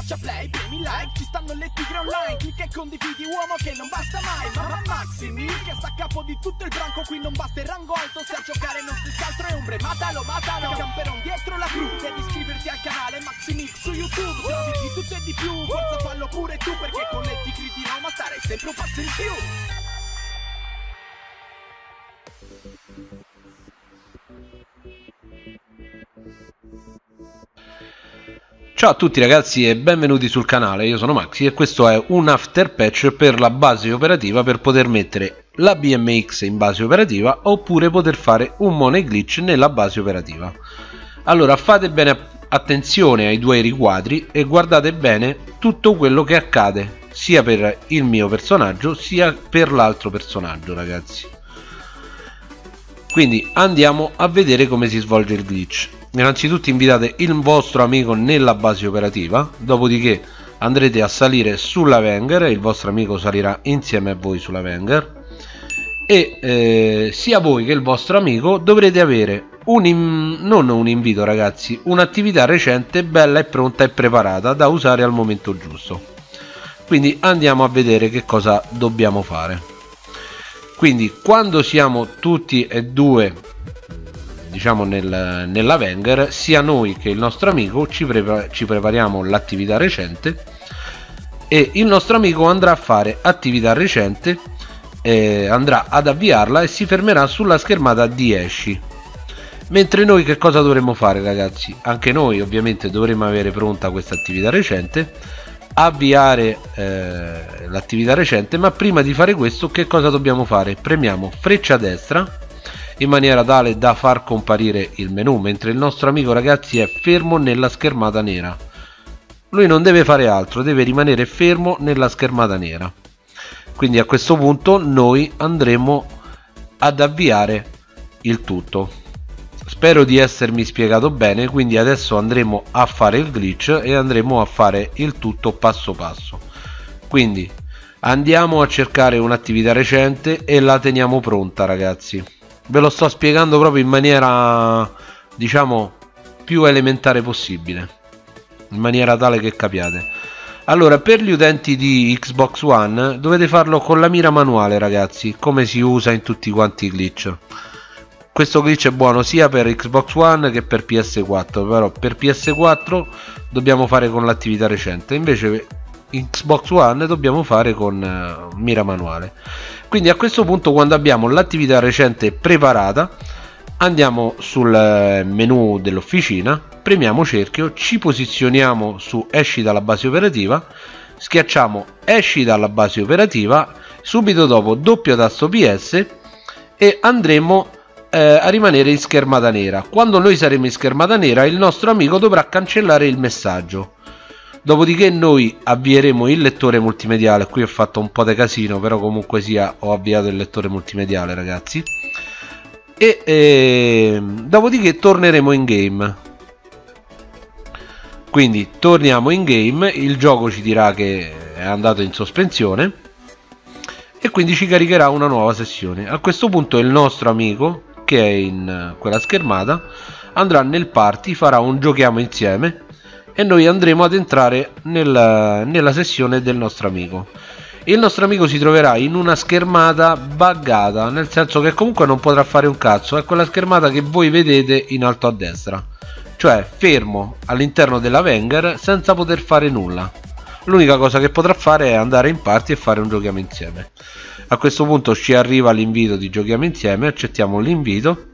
schiaccia play, premi like Ci stanno le tigre online Clicca e condividi uomo che non basta mai Mamma Maximi che sta a capo di tutto il branco Qui non basta il rango alto Se a giocare non si scaltro è ombre Matalo, matalo Camperon dietro la cru Devi iscriverti al canale Maximix su YouTube Trovi di tutto e di più Forza fallo pure tu Perché con le tigre di Roma Starei sempre un passo in più Ciao a tutti ragazzi e benvenuti sul canale, io sono Maxi e questo è un after patch per la base operativa per poter mettere la BMX in base operativa oppure poter fare un money glitch nella base operativa. Allora fate bene attenzione ai due riquadri e guardate bene tutto quello che accade sia per il mio personaggio sia per l'altro personaggio ragazzi. Quindi andiamo a vedere come si svolge il glitch innanzitutto invitate il vostro amico nella base operativa dopodiché andrete a salire sulla Wenger il vostro amico salirà insieme a voi sulla Wenger. E eh, sia voi che il vostro amico dovrete avere un non un invito ragazzi un'attività recente bella e pronta e preparata da usare al momento giusto. Quindi andiamo a vedere che cosa dobbiamo fare. Quindi quando siamo tutti e due diciamo nel, nella sia noi che il nostro amico ci, prepar ci prepariamo l'attività recente e il nostro amico andrà a fare attività recente eh, andrà ad avviarla e si fermerà sulla schermata di esci. Mentre noi che cosa dovremmo fare ragazzi? Anche noi ovviamente dovremmo avere pronta questa attività recente avviare eh, l'attività recente ma prima di fare questo che cosa dobbiamo fare? Premiamo freccia destra in maniera tale da far comparire il menu mentre il nostro amico ragazzi è fermo nella schermata nera. Lui non deve fare altro deve rimanere fermo nella schermata nera. Quindi a questo punto noi andremo ad avviare il tutto. Spero di essermi spiegato bene quindi adesso andremo a fare il glitch e andremo a fare il tutto passo passo. Quindi andiamo a cercare un'attività recente e la teniamo pronta ragazzi ve lo sto spiegando proprio in maniera diciamo più elementare possibile in maniera tale che capiate. Allora per gli utenti di Xbox One dovete farlo con la mira manuale ragazzi come si usa in tutti quanti i glitch. Questo glitch è buono sia per Xbox One che per PS4 però per PS4 dobbiamo fare con l'attività recente. Invece Xbox One dobbiamo fare con uh, mira manuale. Quindi a questo punto quando abbiamo l'attività recente preparata andiamo sul eh, menu dell'officina premiamo cerchio ci posizioniamo su esci dalla base operativa schiacciamo esci dalla base operativa subito dopo doppio tasto ps e andremo eh, a rimanere in schermata nera. Quando noi saremo in schermata nera il nostro amico dovrà cancellare il messaggio dopodiché noi avvieremo il lettore multimediale. Qui ho fatto un po' di casino però comunque sia ho avviato il lettore multimediale ragazzi. E eh, dopodiché torneremo in game. Quindi torniamo in game. Il gioco ci dirà che è andato in sospensione. E quindi ci caricherà una nuova sessione. A questo punto il nostro amico che è in quella schermata andrà nel party farà un giochiamo insieme e noi andremo ad entrare nella, nella sessione del nostro amico. Il nostro amico si troverà in una schermata buggata nel senso che comunque non potrà fare un cazzo. È quella schermata che voi vedete in alto a destra. Cioè fermo all'interno della Wenger senza poter fare nulla. L'unica cosa che potrà fare è andare in party e fare un giochiamo insieme. A questo punto ci arriva l'invito di giochiamo insieme accettiamo l'invito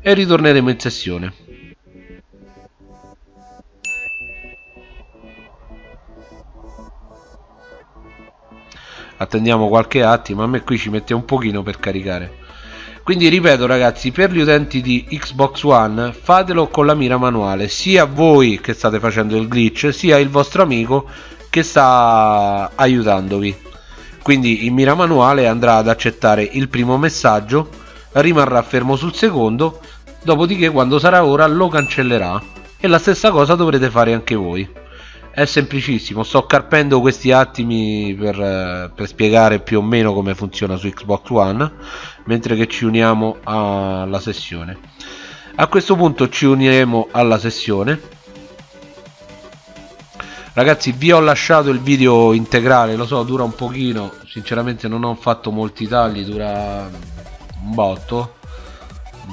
e ritorneremo in sessione attendiamo qualche attimo a me qui ci mette un pochino per caricare. Quindi ripeto ragazzi per gli utenti di Xbox One fatelo con la mira manuale sia voi che state facendo il glitch sia il vostro amico che sta aiutandovi. Quindi in mira manuale andrà ad accettare il primo messaggio rimarrà fermo sul secondo dopodiché quando sarà ora lo cancellerà. E la stessa cosa dovrete fare anche voi è semplicissimo sto carpendo questi attimi per, eh, per, spiegare più o meno come funziona su Xbox One mentre che ci uniamo alla sessione. A questo punto ci uniremo alla sessione. Ragazzi vi ho lasciato il video integrale lo so dura un pochino sinceramente non ho fatto molti tagli dura un botto.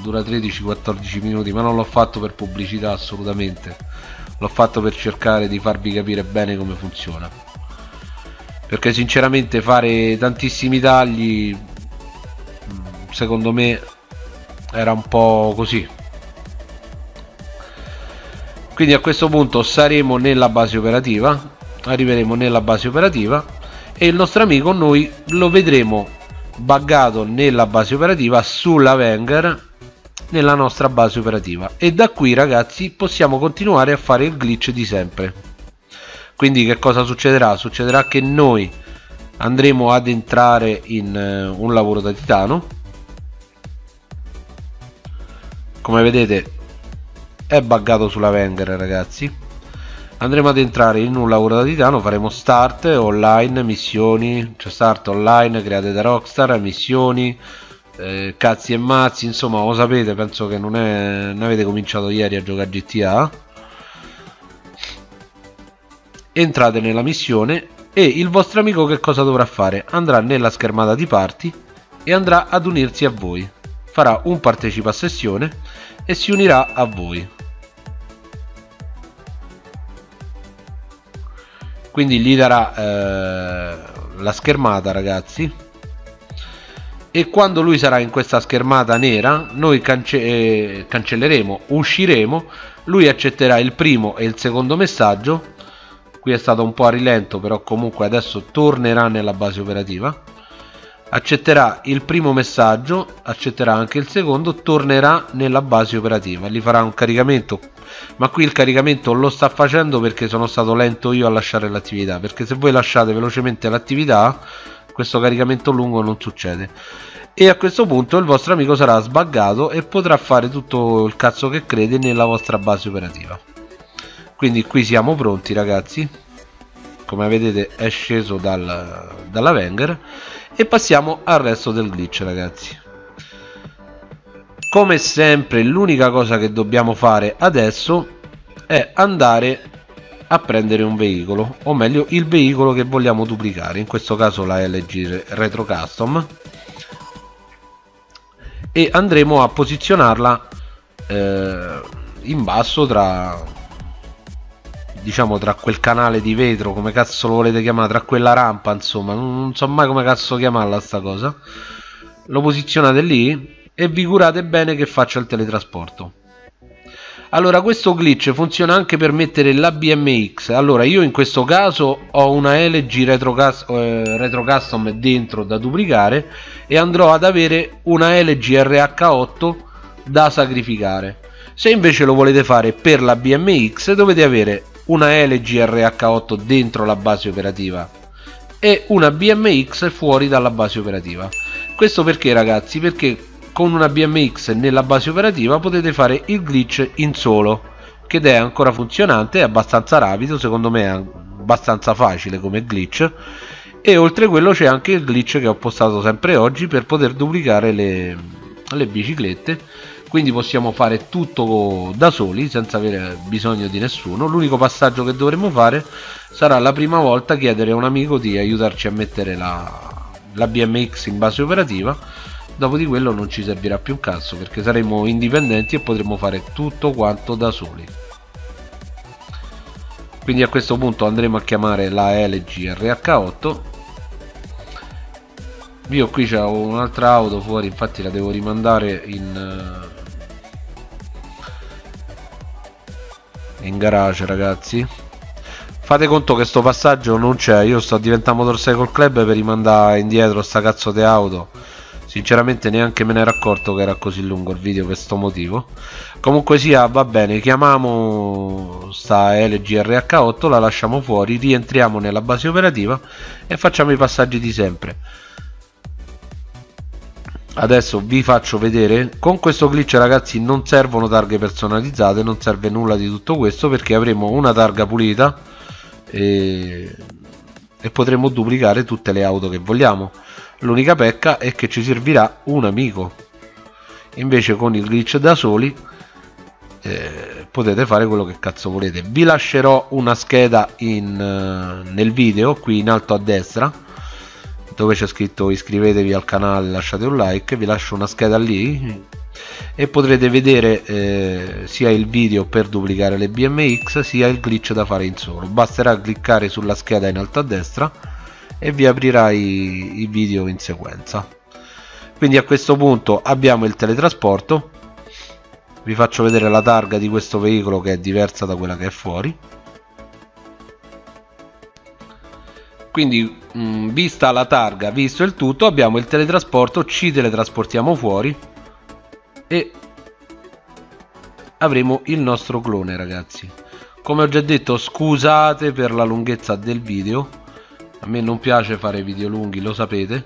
Dura 13-14 minuti ma non l'ho fatto per pubblicità assolutamente l'ho fatto per cercare di farvi capire bene come funziona. Perché sinceramente fare tantissimi tagli secondo me era un po' così. Quindi a questo punto saremo nella base operativa arriveremo nella base operativa e il nostro amico noi lo vedremo buggato nella base operativa sulla Wenger nella nostra base operativa. E da qui ragazzi possiamo continuare a fare il glitch di sempre. Quindi che cosa succederà? succederà che noi andremo ad entrare in uh, un lavoro da titano. Come vedete è buggato sulla Wenger ragazzi. Andremo ad entrare in un lavoro da titano faremo start online missioni. Cioè start online create da rockstar missioni eh, cazzi e mazzi insomma lo sapete penso che non, è, non avete cominciato ieri a giocare GTA entrate nella missione e il vostro amico che cosa dovrà fare? Andrà nella schermata di party e andrà ad unirsi a voi. Farà un partecipa a sessione e si unirà a voi. Quindi gli darà eh, la schermata ragazzi e quando lui sarà in questa schermata nera noi cance eh, cancelleremo usciremo lui accetterà il primo e il secondo messaggio. Qui è stato un po' a rilento però comunque adesso tornerà nella base operativa. Accetterà il primo messaggio accetterà anche il secondo tornerà nella base operativa. Gli farà un caricamento. Ma qui il caricamento lo sta facendo perché sono stato lento io a lasciare l'attività perché se voi lasciate velocemente l'attività questo caricamento lungo non succede. E a questo punto il vostro amico sarà sbaggato e potrà fare tutto il cazzo che crede nella vostra base operativa. Quindi qui siamo pronti ragazzi. Come vedete è sceso dal, dalla Wenger. E passiamo al resto del glitch ragazzi. Come sempre l'unica cosa che dobbiamo fare adesso è andare a prendere un veicolo o meglio il veicolo che vogliamo duplicare in questo caso la LG Retro Custom e andremo a posizionarla eh, in basso tra diciamo tra quel canale di vetro come cazzo lo volete chiamare tra quella rampa insomma non, so mai come cazzo chiamarla sta cosa. Lo posizionate lì e vi curate bene che faccia il teletrasporto allora questo glitch funziona anche per mettere la BMX allora io in questo caso ho una LG Retro, eh, Retro Custom dentro da duplicare e andrò ad avere una LG RH8 da sacrificare. Se invece lo volete fare per la BMX dovete avere una LG RH8 dentro la base operativa e una BMX fuori dalla base operativa. Questo perché ragazzi? Perché con una BMX nella base operativa potete fare il glitch in solo che è ancora funzionante è abbastanza rapido secondo me è abbastanza facile come glitch. E oltre a quello c'è anche il glitch che ho postato sempre oggi per poter duplicare le, le biciclette. Quindi possiamo fare tutto da soli senza avere bisogno di nessuno. L'unico passaggio che dovremo fare sarà la prima volta chiedere a un amico di aiutarci a mettere la, la BMX in base operativa dopo di quello non ci servirà più un cazzo perché saremo indipendenti e potremo fare tutto quanto da soli. Quindi a questo punto andremo a chiamare la LG RH8 io qui c'ho un'altra auto fuori infatti la devo rimandare in in garage ragazzi. Fate conto che sto passaggio non c'è io sto diventando motorcycle club per rimandare indietro sta cazzo di auto sinceramente neanche me ne ero accorto che era così lungo il video per questo motivo. Comunque sia va bene chiamiamo sta LGRH8 la lasciamo fuori rientriamo nella base operativa e facciamo i passaggi di sempre. Adesso vi faccio vedere con questo glitch ragazzi non servono targhe personalizzate non serve nulla di tutto questo perché avremo una targa pulita e, e potremo duplicare tutte le auto che vogliamo. L'unica pecca è che ci servirà un amico. Invece con il glitch da soli eh, potete fare quello che cazzo volete. Vi lascerò una scheda in, uh, nel video qui in alto a destra dove c'è scritto iscrivetevi al canale lasciate un like vi lascio una scheda lì e potrete vedere eh, sia il video per duplicare le BMX sia il glitch da fare in solo. Basterà cliccare sulla scheda in alto a destra e vi aprirà i, i video in sequenza. Quindi a questo punto abbiamo il teletrasporto. Vi faccio vedere la targa di questo veicolo che è diversa da quella che è fuori quindi mh, mm, vista la targa visto il tutto abbiamo il teletrasporto ci teletrasportiamo fuori e avremo il nostro clone ragazzi. Come ho già detto scusate per la lunghezza del video. A me non piace fare video lunghi lo sapete.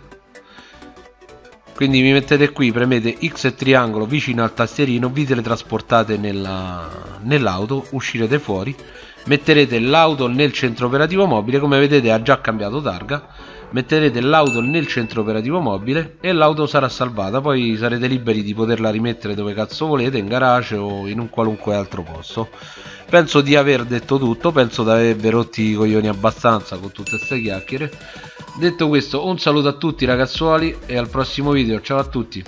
Quindi mi mettete qui premete X e triangolo vicino al tastierino vi teletrasportate nell'auto nell uscirete fuori metterete l'auto nel centro operativo mobile come vedete ha già cambiato targa. Metterete l'auto nel centro operativo mobile e l'auto sarà salvata. Poi sarete liberi di poterla rimettere dove cazzo volete in garage o in un qualunque altro posto. Penso di aver detto tutto penso di avervi rotti i coglioni abbastanza con tutte queste chiacchiere. Detto questo un saluto a tutti ragazzuoli e al prossimo video. Ciao a tutti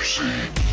mercy.